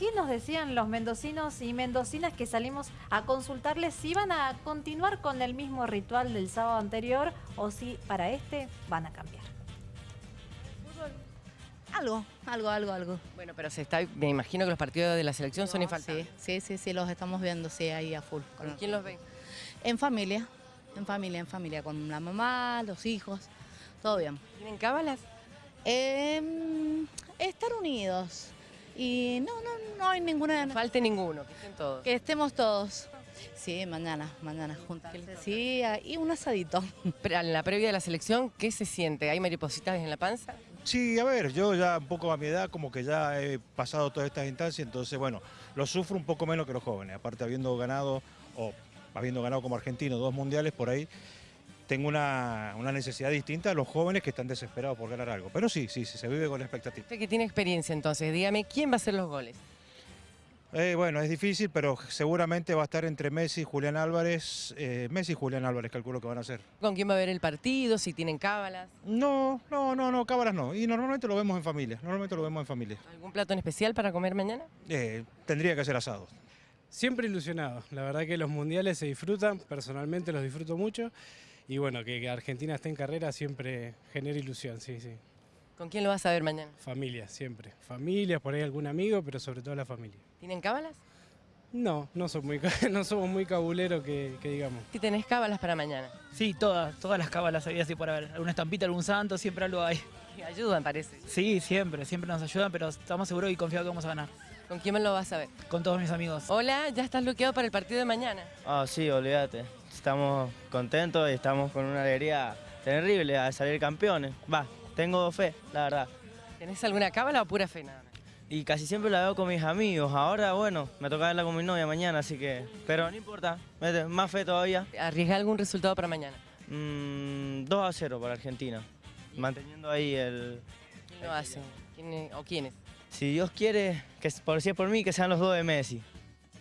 ¿Qué nos decían los mendocinos y mendocinas que salimos a consultarles si iban a continuar con el mismo ritual del sábado anterior o si para este van a cambiar? Algo, algo, algo, algo. Bueno, pero se está, me imagino que los partidos de la selección son infaltables. Sí, sí, sí, los estamos viendo, sí, ahí a full. ¿Con quién los ven? En familia, en familia, en familia, con la mamá, los hijos, todo bien. ¿Tienen cábalas? Eh, estar unidos. Y no, no, no hay ninguna... No falte ninguno, que estén todos. Que estemos todos. Sí, mañana, mañana juntas. Sí, y un asadito. Pero en la previa de la selección, ¿qué se siente? ¿Hay maripositas en la panza? Sí, a ver, yo ya un poco a mi edad como que ya he pasado todas estas instancias, entonces bueno, lo sufro un poco menos que los jóvenes, aparte habiendo ganado, o habiendo ganado como argentino dos mundiales por ahí, tengo una, una, necesidad distinta a los jóvenes que están desesperados por ganar algo. Pero sí, sí, sí se vive con la expectativa. Usted que tiene experiencia entonces, dígame, ¿quién va a hacer los goles? Eh, bueno, es difícil, pero seguramente va a estar entre Messi y Julián Álvarez. Eh, Messi y Julián Álvarez calculo que van a ser. ¿Con quién va a ver el partido? ¿Si tienen cábalas? No, no, no, no, cábalas no. Y normalmente lo vemos en familia, normalmente lo vemos en familia. ¿Algún plato en especial para comer mañana? Eh, tendría que ser asado. Siempre ilusionado, la verdad que los mundiales se disfrutan, personalmente los disfruto mucho y bueno, que Argentina esté en carrera siempre genera ilusión, sí, sí. ¿Con quién lo vas a ver mañana? Familia, siempre. Familia, por ahí algún amigo, pero sobre todo la familia. ¿Tienen cábalas? No, no, son muy, no somos muy cabuleros que, que digamos. ¿Si tenés cábalas para mañana? Sí, todas, todas las cábalas había así por haber. Alguna estampita, algún santo, siempre algo hay. Y ayudan, parece. Sí, siempre, siempre nos ayudan, pero estamos seguros y confiados que vamos a ganar. ¿Con quién me lo vas a ver? Con todos mis amigos. Hola, ¿ya estás bloqueado para el partido de mañana? Ah, sí, olvídate. Estamos contentos y estamos con una alegría terrible a salir campeones. Va, tengo fe, la verdad. ¿Tenés alguna cábala o pura fe nada más? Y casi siempre la veo con mis amigos. Ahora, bueno, me toca verla con mi novia mañana, así que... Pero no importa, más fe todavía. ¿Arriesga algún resultado para mañana? Mm, 2 a 0 para Argentina. Manteniendo ahí el... ¿Quién lo hace? ¿Quién, ¿O quiénes? Si Dios quiere, que por si es por mí, que sean los dos de Messi.